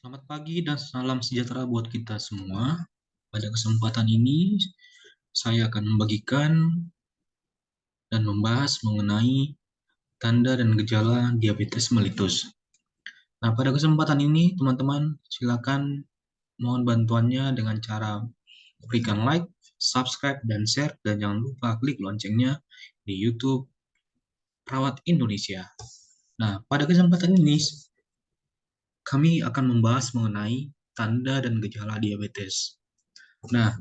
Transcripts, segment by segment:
Selamat pagi dan salam sejahtera buat kita semua. Pada kesempatan ini, saya akan membagikan dan membahas mengenai tanda dan gejala diabetes mellitus. Nah, pada kesempatan ini, teman-teman, silakan mohon bantuannya dengan cara berikan like, subscribe, dan share, dan jangan lupa klik loncengnya di YouTube Perawat Indonesia. Nah, pada kesempatan ini, kami akan membahas mengenai tanda dan gejala diabetes. Nah,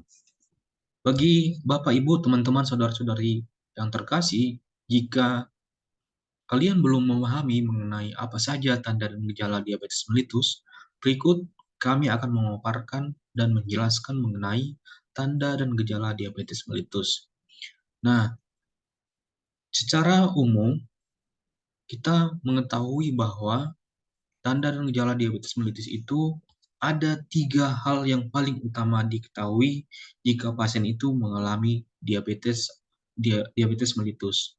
bagi Bapak, Ibu, teman-teman, saudara-saudari yang terkasih, jika kalian belum memahami mengenai apa saja tanda dan gejala diabetes mellitus, berikut kami akan memaparkan dan menjelaskan mengenai tanda dan gejala diabetes mellitus. Nah, secara umum, kita mengetahui bahwa tanda dan gejala diabetes mellitus itu ada tiga hal yang paling utama diketahui jika pasien itu mengalami diabetes diabetes mellitus.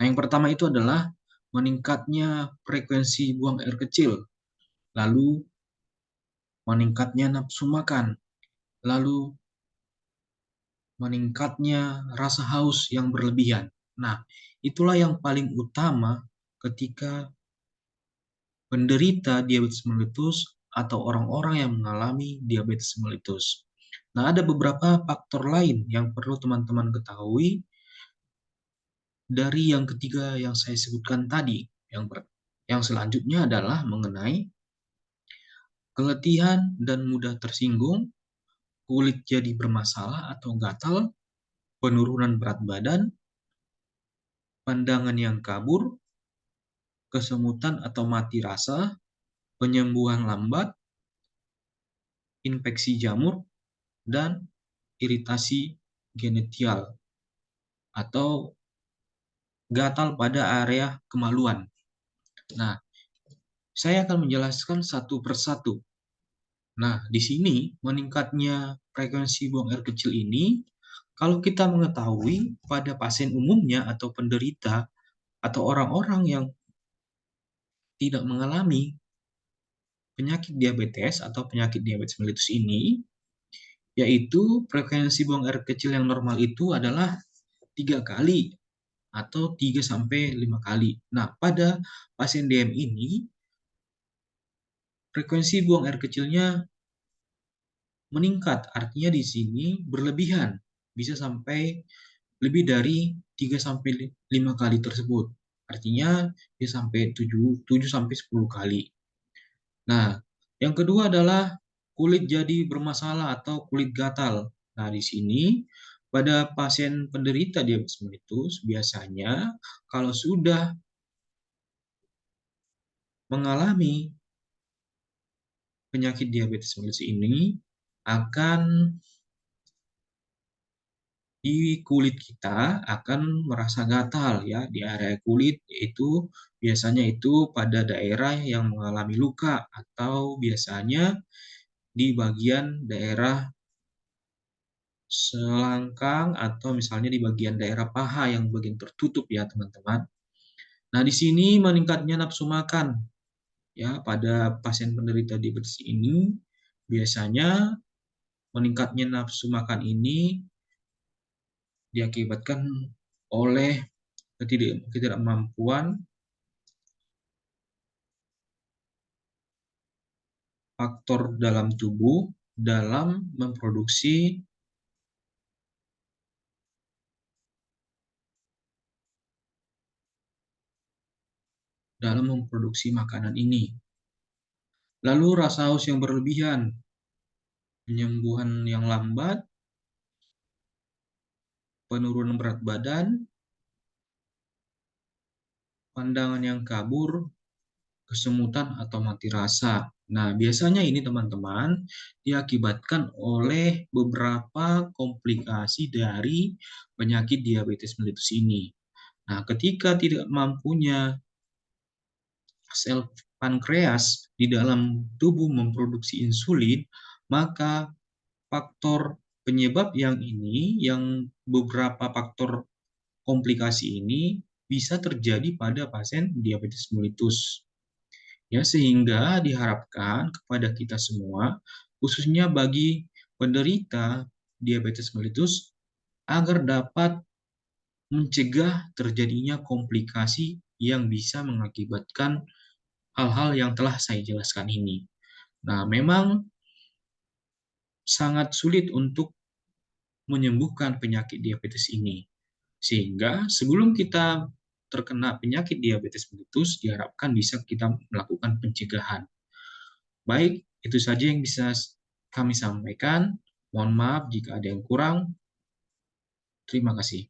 Nah, yang pertama itu adalah meningkatnya frekuensi buang air kecil, lalu meningkatnya nafsu makan, lalu meningkatnya rasa haus yang berlebihan. Nah, itulah yang paling utama ketika penderita diabetes mellitus atau orang-orang yang mengalami diabetes mellitus. Nah, ada beberapa faktor lain yang perlu teman-teman ketahui dari yang ketiga yang saya sebutkan tadi. Yang yang selanjutnya adalah mengenai keletihan dan mudah tersinggung, kulit jadi bermasalah atau gatal, penurunan berat badan, pandangan yang kabur, kesemutan atau mati rasa, penyembuhan lambat, infeksi jamur, dan iritasi genetial atau gatal pada area kemaluan. Nah, saya akan menjelaskan satu persatu. Nah, di sini meningkatnya frekuensi buang air kecil ini, kalau kita mengetahui pada pasien umumnya atau penderita atau orang-orang yang tidak mengalami penyakit diabetes atau penyakit diabetes mellitus ini, yaitu frekuensi buang air kecil yang normal itu adalah tiga kali atau 3 sampai 5 kali. Nah, pada pasien DM ini frekuensi buang air kecilnya meningkat. Artinya di sini berlebihan, bisa sampai lebih dari 3 sampai 5 kali tersebut. Artinya bisa sampai 7, 7 sampai 10 kali. Nah, yang kedua adalah kulit jadi bermasalah atau kulit gatal. Nah, di sini pada pasien penderita diabetes mellitus biasanya kalau sudah mengalami penyakit diabetes mellitus ini akan di kulit kita akan merasa gatal ya di area kulit itu biasanya itu pada daerah yang mengalami luka atau biasanya di bagian daerah selangkang atau misalnya di bagian daerah paha yang bagian tertutup ya teman-teman. Nah di sini meningkatnya nafsu makan ya pada pasien penderita diabetes ini biasanya meningkatnya nafsu makan ini diakibatkan oleh ketidakmampuan faktor dalam tubuh dalam memproduksi dalam memproduksi makanan ini. Lalu rasa haus yang berlebihan, penyembuhan yang lambat, penurunan berat badan, pandangan yang kabur, kesemutan atau mati rasa. Nah, biasanya ini teman-teman diakibatkan oleh beberapa komplikasi dari penyakit diabetes mellitus ini. Nah, ketika tidak mampunya sel pankreas di dalam tubuh memproduksi insulin, maka faktor penyebab yang ini, yang beberapa faktor komplikasi ini bisa terjadi pada pasien diabetes mellitus. Ya, sehingga diharapkan kepada kita semua, khususnya bagi penderita diabetes mellitus, agar dapat mencegah terjadinya komplikasi yang bisa mengakibatkan hal-hal yang telah saya jelaskan ini. Nah, memang sangat sulit untuk menyembuhkan penyakit diabetes ini. Sehingga sebelum kita terkena penyakit diabetes mellitus, diharapkan bisa kita melakukan pencegahan. Baik, itu saja yang bisa kami sampaikan. Mohon maaf jika ada yang kurang. Terima kasih.